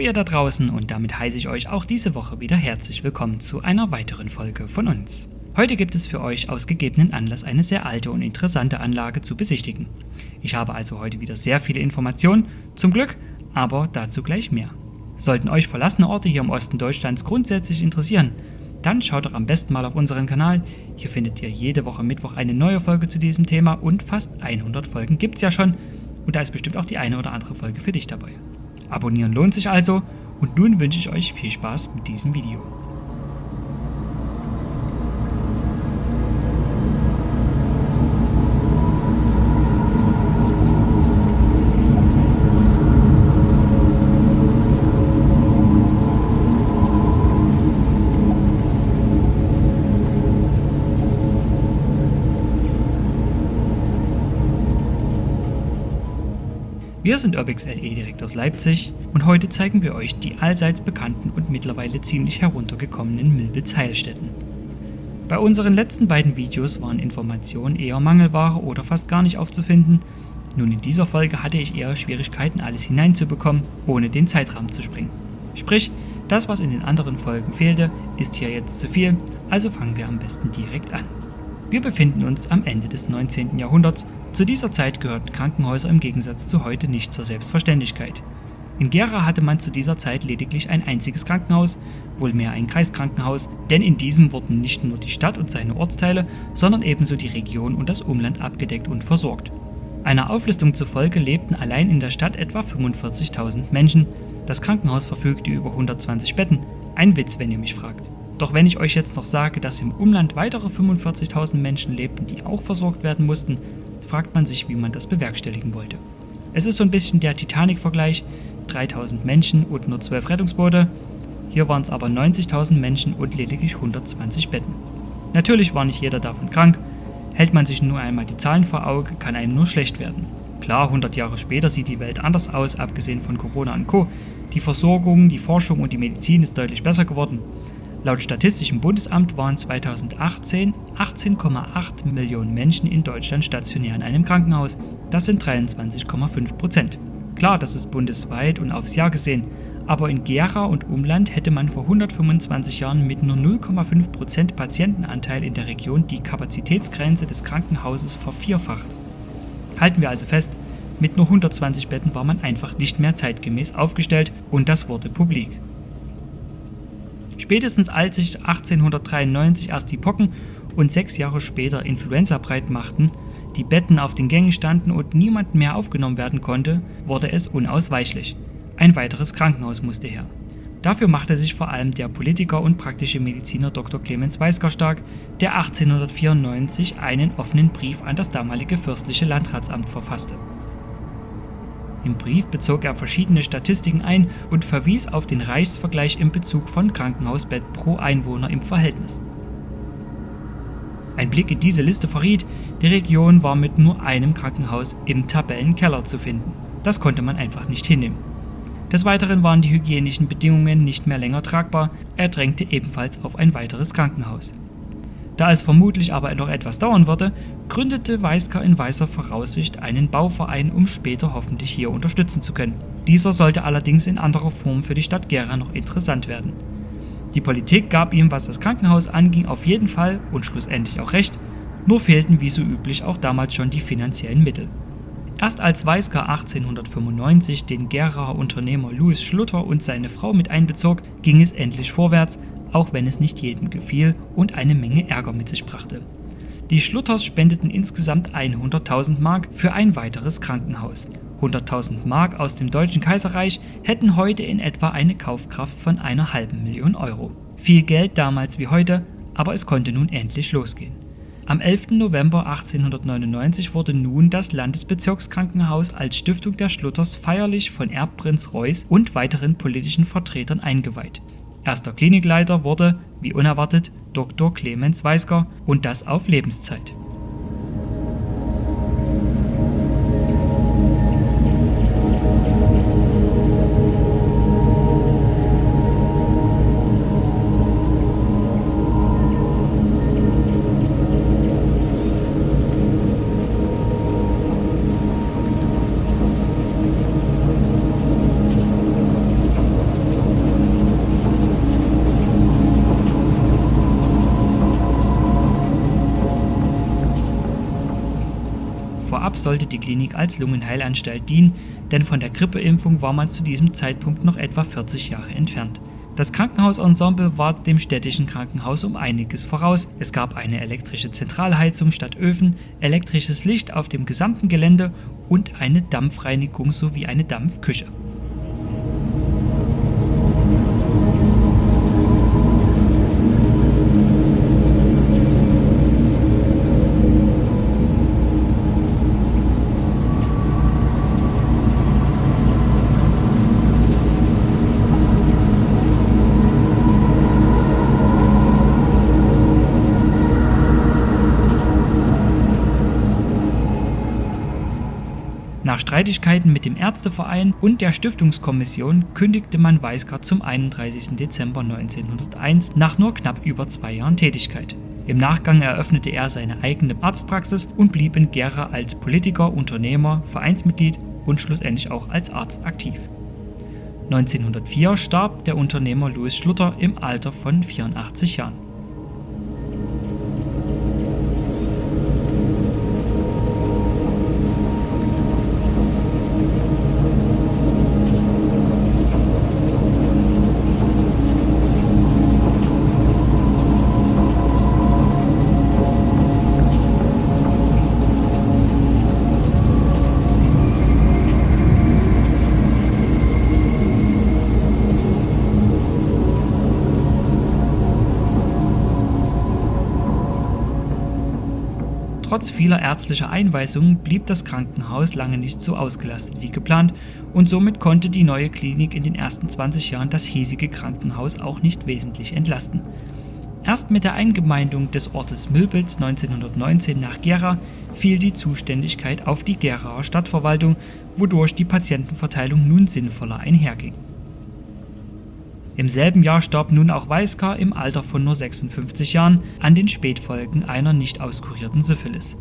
Ihr da draußen und damit heiße ich euch auch diese Woche wieder herzlich willkommen zu einer weiteren Folge von uns. Heute gibt es für euch aus gegebenen Anlass eine sehr alte und interessante Anlage zu besichtigen. Ich habe also heute wieder sehr viele Informationen, zum Glück, aber dazu gleich mehr. Sollten euch verlassene Orte hier im Osten Deutschlands grundsätzlich interessieren, dann schaut doch am besten mal auf unseren Kanal. Hier findet ihr jede Woche Mittwoch eine neue Folge zu diesem Thema und fast 100 Folgen gibt es ja schon und da ist bestimmt auch die eine oder andere Folge für dich dabei. Abonnieren lohnt sich also und nun wünsche ich euch viel Spaß mit diesem Video. Wir sind Urbix LE direkt aus Leipzig und heute zeigen wir euch die allseits bekannten und mittlerweile ziemlich heruntergekommenen Milbitz-Heilstätten. Bei unseren letzten beiden Videos waren Informationen eher Mangelware oder fast gar nicht aufzufinden, nun in dieser Folge hatte ich eher Schwierigkeiten alles hineinzubekommen, ohne den Zeitrahmen zu springen. Sprich, das was in den anderen Folgen fehlte, ist hier jetzt zu viel, also fangen wir am besten direkt an. Wir befinden uns am Ende des 19. Jahrhunderts zu dieser Zeit gehörten Krankenhäuser im Gegensatz zu heute nicht zur Selbstverständlichkeit. In Gera hatte man zu dieser Zeit lediglich ein einziges Krankenhaus, wohl mehr ein Kreiskrankenhaus, denn in diesem wurden nicht nur die Stadt und seine Ortsteile, sondern ebenso die Region und das Umland abgedeckt und versorgt. Einer Auflistung zufolge lebten allein in der Stadt etwa 45.000 Menschen. Das Krankenhaus verfügte über 120 Betten. Ein Witz, wenn ihr mich fragt. Doch wenn ich euch jetzt noch sage, dass im Umland weitere 45.000 Menschen lebten, die auch versorgt werden mussten, fragt man sich, wie man das bewerkstelligen wollte. Es ist so ein bisschen der Titanic-Vergleich, 3000 Menschen und nur 12 Rettungsboote, hier waren es aber 90.000 Menschen und lediglich 120 Betten. Natürlich war nicht jeder davon krank, hält man sich nur einmal die Zahlen vor Auge, kann einem nur schlecht werden. Klar, 100 Jahre später sieht die Welt anders aus, abgesehen von Corona und Co. Die Versorgung, die Forschung und die Medizin ist deutlich besser geworden. Laut Statistischem Bundesamt waren 2018 18,8 Millionen Menschen in Deutschland stationär in einem Krankenhaus. Das sind 23,5 Prozent. Klar, das ist bundesweit und aufs Jahr gesehen, aber in Gera und Umland hätte man vor 125 Jahren mit nur 0,5 Prozent Patientenanteil in der Region die Kapazitätsgrenze des Krankenhauses vervierfacht. Halten wir also fest, mit nur 120 Betten war man einfach nicht mehr zeitgemäß aufgestellt und das wurde publik. Spätestens als sich 1893 erst die Pocken und sechs Jahre später Influenza breit machten, die Betten auf den Gängen standen und niemand mehr aufgenommen werden konnte, wurde es unausweichlich. Ein weiteres Krankenhaus musste her. Dafür machte sich vor allem der Politiker und praktische Mediziner Dr. Clemens Weisker stark, der 1894 einen offenen Brief an das damalige fürstliche Landratsamt verfasste. Im Brief bezog er verschiedene Statistiken ein und verwies auf den Reichsvergleich im Bezug von Krankenhausbett pro Einwohner im Verhältnis. Ein Blick in diese Liste verriet, die Region war mit nur einem Krankenhaus im Tabellenkeller zu finden. Das konnte man einfach nicht hinnehmen. Des Weiteren waren die hygienischen Bedingungen nicht mehr länger tragbar, er drängte ebenfalls auf ein weiteres Krankenhaus. Da es vermutlich aber noch etwas dauern würde, gründete Weisker in weißer Voraussicht einen Bauverein, um später hoffentlich hier unterstützen zu können. Dieser sollte allerdings in anderer Form für die Stadt Gera noch interessant werden. Die Politik gab ihm, was das Krankenhaus anging, auf jeden Fall und schlussendlich auch recht, nur fehlten wie so üblich auch damals schon die finanziellen Mittel. Erst als Weisker 1895 den Geraer Unternehmer Louis Schlutter und seine Frau mit einbezog, ging es endlich vorwärts, auch wenn es nicht jedem gefiel und eine Menge Ärger mit sich brachte. Die Schlutters spendeten insgesamt 100.000 Mark für ein weiteres Krankenhaus. 100.000 Mark aus dem Deutschen Kaiserreich hätten heute in etwa eine Kaufkraft von einer halben Million Euro. Viel Geld damals wie heute, aber es konnte nun endlich losgehen. Am 11. November 1899 wurde nun das Landesbezirkskrankenhaus als Stiftung der Schlutters feierlich von Erbprinz Reuß und weiteren politischen Vertretern eingeweiht. Erster Klinikleiter wurde, wie unerwartet, Dr. Clemens Weisker und das auf Lebenszeit. Ab sollte die Klinik als Lungenheilanstalt dienen, denn von der Grippeimpfung war man zu diesem Zeitpunkt noch etwa 40 Jahre entfernt. Das Krankenhausensemble war dem städtischen Krankenhaus um einiges voraus. Es gab eine elektrische Zentralheizung statt Öfen, elektrisches Licht auf dem gesamten Gelände und eine Dampfreinigung sowie eine Dampfküche. Nach Streitigkeiten mit dem Ärzteverein und der Stiftungskommission kündigte man Weisgart zum 31. Dezember 1901 nach nur knapp über zwei Jahren Tätigkeit. Im Nachgang eröffnete er seine eigene Arztpraxis und blieb in Gera als Politiker, Unternehmer, Vereinsmitglied und schlussendlich auch als Arzt aktiv. 1904 starb der Unternehmer Louis Schlutter im Alter von 84 Jahren. Trotz vieler ärztlicher Einweisungen blieb das Krankenhaus lange nicht so ausgelastet wie geplant und somit konnte die neue Klinik in den ersten 20 Jahren das hiesige Krankenhaus auch nicht wesentlich entlasten. Erst mit der Eingemeindung des Ortes Milbitz 1919 nach Gera fiel die Zuständigkeit auf die Geraer Stadtverwaltung, wodurch die Patientenverteilung nun sinnvoller einherging. Im selben Jahr starb nun auch Weiskar im Alter von nur 56 Jahren an den Spätfolgen einer nicht auskurierten Syphilis.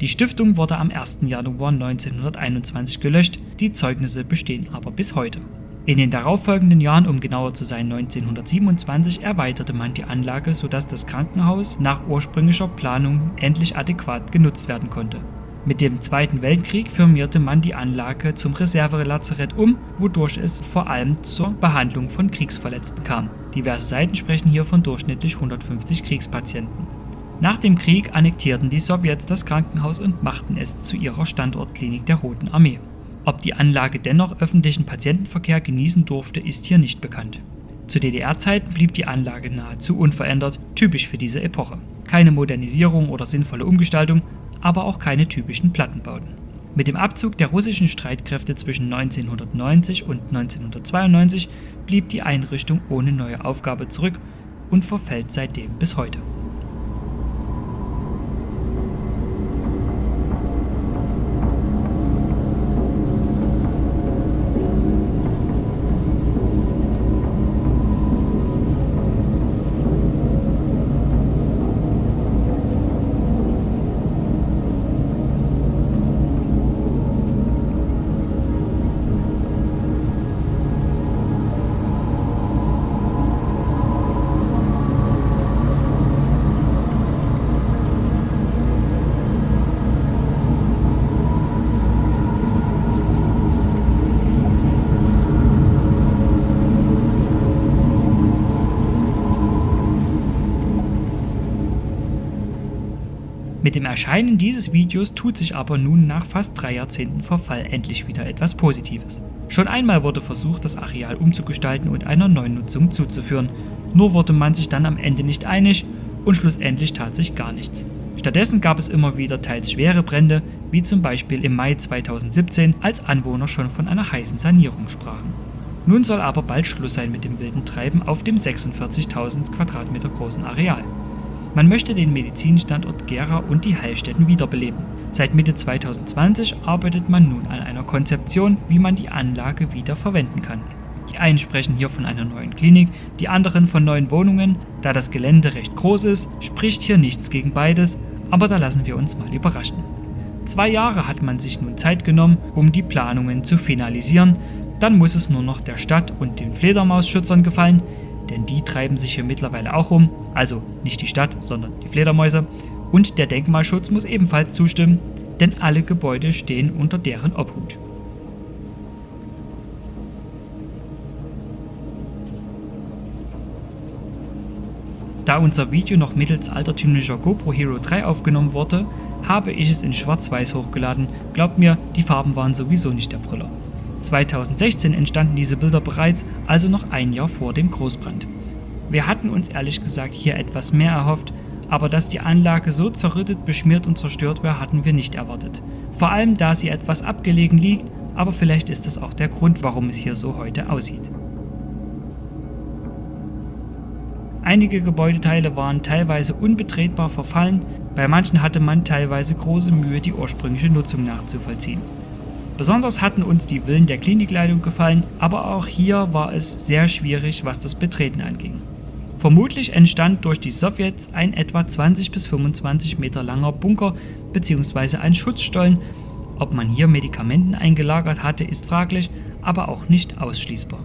Die Stiftung wurde am 1. Januar 1921 gelöscht, die Zeugnisse bestehen aber bis heute. In den darauffolgenden Jahren, um genauer zu sein 1927, erweiterte man die Anlage, sodass das Krankenhaus nach ursprünglicher Planung endlich adäquat genutzt werden konnte. Mit dem Zweiten Weltkrieg firmierte man die Anlage zum Reservelazarett um, wodurch es vor allem zur Behandlung von Kriegsverletzten kam. Diverse Seiten sprechen hier von durchschnittlich 150 Kriegspatienten. Nach dem Krieg annektierten die Sowjets das Krankenhaus und machten es zu ihrer Standortklinik der Roten Armee. Ob die Anlage dennoch öffentlichen Patientenverkehr genießen durfte, ist hier nicht bekannt. Zu DDR-Zeiten blieb die Anlage nahezu unverändert, typisch für diese Epoche. Keine Modernisierung oder sinnvolle Umgestaltung, aber auch keine typischen Plattenbauten. Mit dem Abzug der russischen Streitkräfte zwischen 1990 und 1992 blieb die Einrichtung ohne neue Aufgabe zurück und verfällt seitdem bis heute. Dem Erscheinen dieses Videos tut sich aber nun nach fast drei Jahrzehnten Verfall endlich wieder etwas Positives. Schon einmal wurde versucht, das Areal umzugestalten und einer neuen Nutzung zuzuführen, nur wurde man sich dann am Ende nicht einig und schlussendlich tat sich gar nichts. Stattdessen gab es immer wieder teils schwere Brände, wie zum Beispiel im Mai 2017, als Anwohner schon von einer heißen Sanierung sprachen. Nun soll aber bald Schluss sein mit dem wilden Treiben auf dem 46.000 Quadratmeter großen Areal. Man möchte den Medizinstandort Gera und die Heilstätten wiederbeleben. Seit Mitte 2020 arbeitet man nun an einer Konzeption, wie man die Anlage wieder verwenden kann. Die einen sprechen hier von einer neuen Klinik, die anderen von neuen Wohnungen. Da das Gelände recht groß ist, spricht hier nichts gegen beides, aber da lassen wir uns mal überraschen. Zwei Jahre hat man sich nun Zeit genommen, um die Planungen zu finalisieren, dann muss es nur noch der Stadt und den Fledermausschützern gefallen, denn die treiben sich hier mittlerweile auch um, also nicht die Stadt, sondern die Fledermäuse, Und der Denkmalschutz muss ebenfalls zustimmen, denn alle Gebäude stehen unter deren Obhut. Da unser Video noch mittels altertümlicher GoPro Hero 3 aufgenommen wurde, habe ich es in schwarz-weiß hochgeladen. Glaubt mir, die Farben waren sowieso nicht der Brüller. 2016 entstanden diese Bilder bereits, also noch ein Jahr vor dem Großbrand. Wir hatten uns ehrlich gesagt hier etwas mehr erhofft, aber dass die Anlage so zerrüttet, beschmiert und zerstört wäre, hatten wir nicht erwartet. Vor allem da sie etwas abgelegen liegt, aber vielleicht ist das auch der Grund, warum es hier so heute aussieht. Einige Gebäudeteile waren teilweise unbetretbar verfallen, bei manchen hatte man teilweise große Mühe, die ursprüngliche Nutzung nachzuvollziehen. Besonders hatten uns die Villen der Klinikleitung gefallen, aber auch hier war es sehr schwierig, was das Betreten anging. Vermutlich entstand durch die Sowjets ein etwa 20 bis 25 Meter langer Bunker bzw. ein Schutzstollen. Ob man hier Medikamenten eingelagert hatte, ist fraglich, aber auch nicht ausschließbar.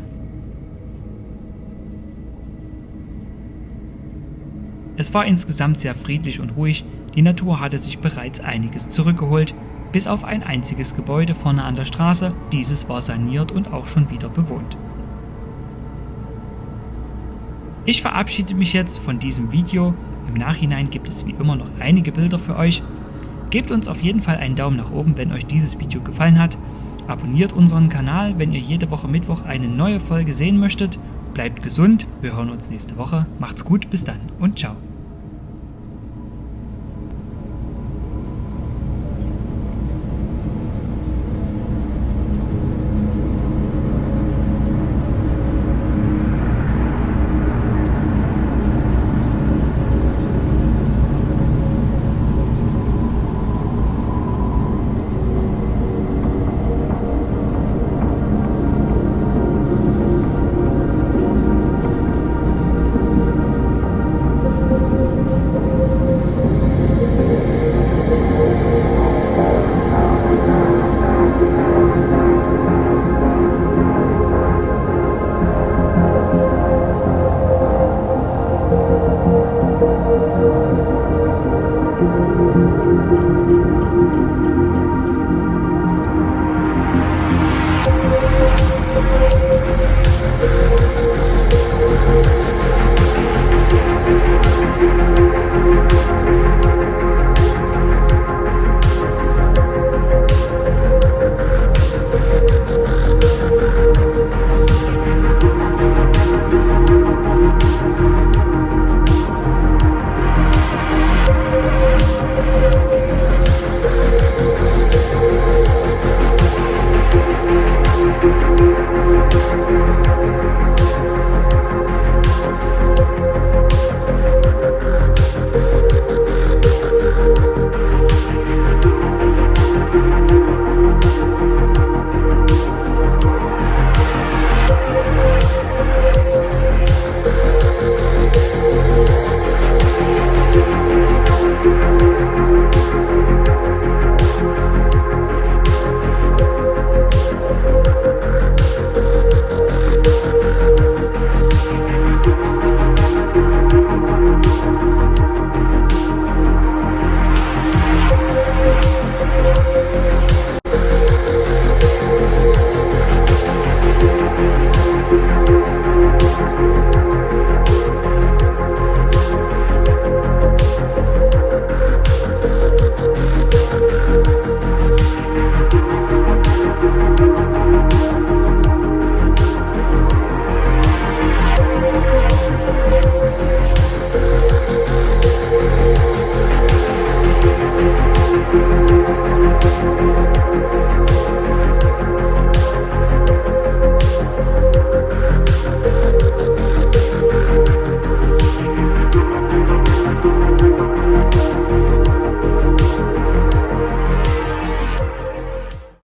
Es war insgesamt sehr friedlich und ruhig, die Natur hatte sich bereits einiges zurückgeholt, bis auf ein einziges Gebäude vorne an der Straße, dieses war saniert und auch schon wieder bewohnt. Ich verabschiede mich jetzt von diesem Video, im Nachhinein gibt es wie immer noch einige Bilder für euch. Gebt uns auf jeden Fall einen Daumen nach oben, wenn euch dieses Video gefallen hat. Abonniert unseren Kanal, wenn ihr jede Woche Mittwoch eine neue Folge sehen möchtet. Bleibt gesund, wir hören uns nächste Woche. Macht's gut, bis dann und ciao.